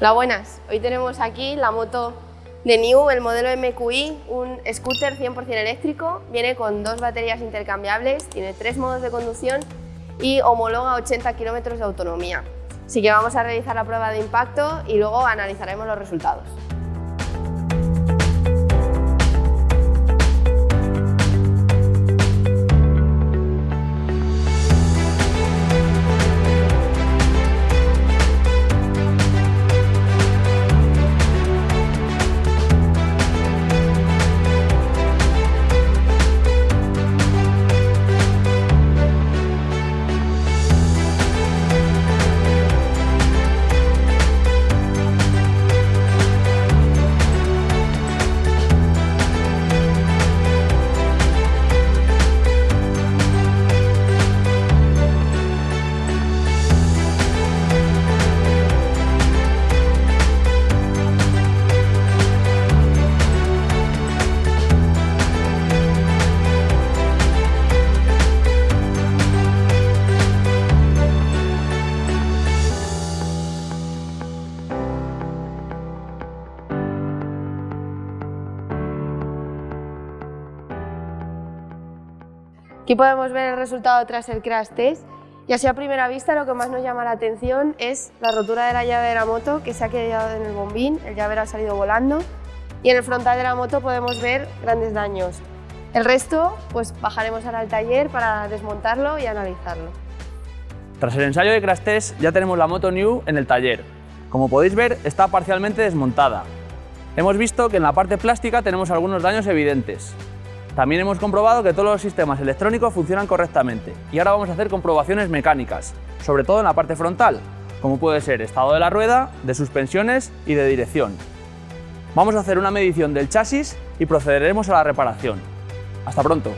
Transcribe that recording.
Hola, buenas. Hoy tenemos aquí la moto de New, el modelo MQI, un scooter 100% eléctrico. Viene con dos baterías intercambiables, tiene tres modos de conducción y homologa 80 kilómetros de autonomía. Así que vamos a realizar la prueba de impacto y luego analizaremos los resultados. Aquí podemos ver el resultado tras el crash test y así a primera vista lo que más nos llama la atención es la rotura de la llave de la moto que se ha quedado en el bombín, el llavero ha salido volando y en el frontal de la moto podemos ver grandes daños. El resto pues bajaremos ahora al taller para desmontarlo y analizarlo. Tras el ensayo de crash test ya tenemos la moto New en el taller. Como podéis ver está parcialmente desmontada. Hemos visto que en la parte plástica tenemos algunos daños evidentes, también hemos comprobado que todos los sistemas electrónicos funcionan correctamente y ahora vamos a hacer comprobaciones mecánicas, sobre todo en la parte frontal, como puede ser estado de la rueda, de suspensiones y de dirección. Vamos a hacer una medición del chasis y procederemos a la reparación. ¡Hasta pronto!